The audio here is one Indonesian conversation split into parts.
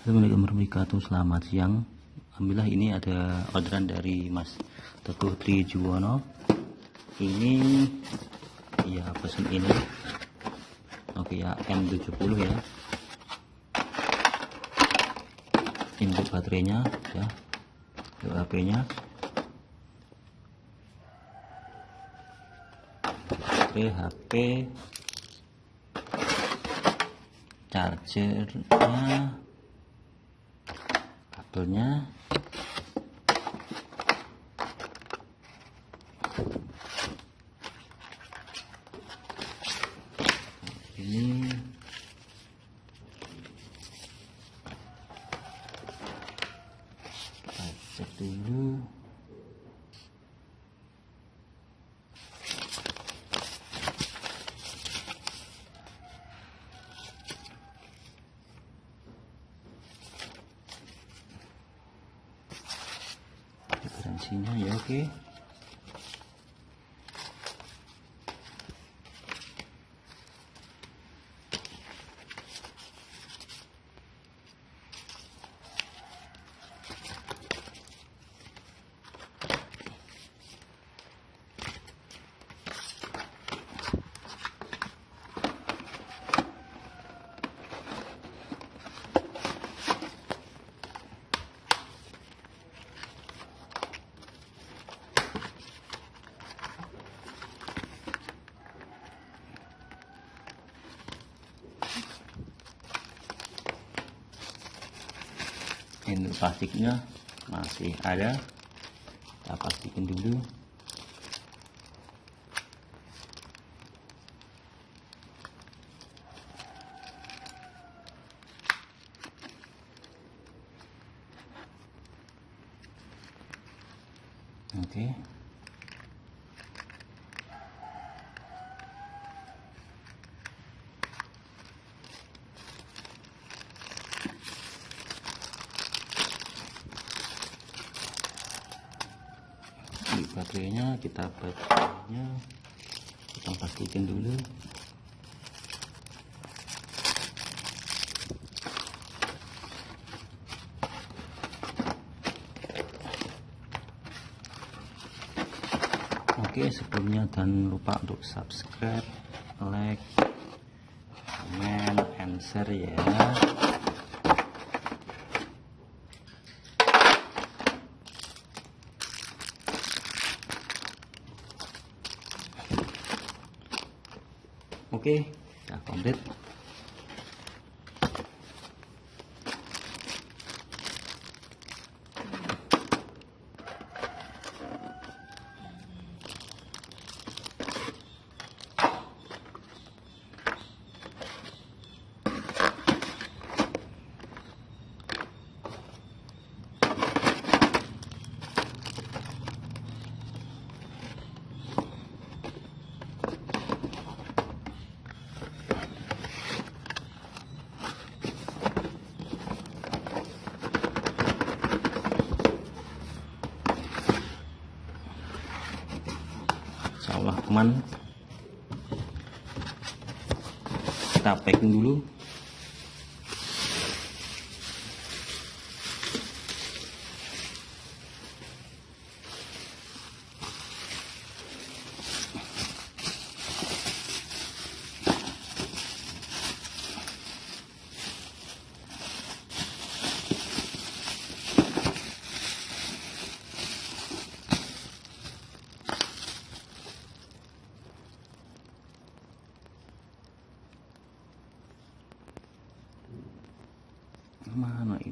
Assalamualaikum warahmatullahi wabarakatuh. Selamat siang. Alhamdulillah ini ada orderan dari Mas Teguh Trijuwono. Ini Ya pesan ini. Oke ya M70 ya. Input baterainya ya. HP nya Baterai HP Chargernya kabelnya ini kita cek dulu garansinya ya oke plastiknya masih ada. Kita pastikan dulu. Oke. di baterainya kita baterainya kita pastikan dulu. Oke sebelumnya dan lupa untuk subscribe like comment and share ya ok ah, ya completo aman kita packing dulu mana ini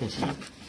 谢谢。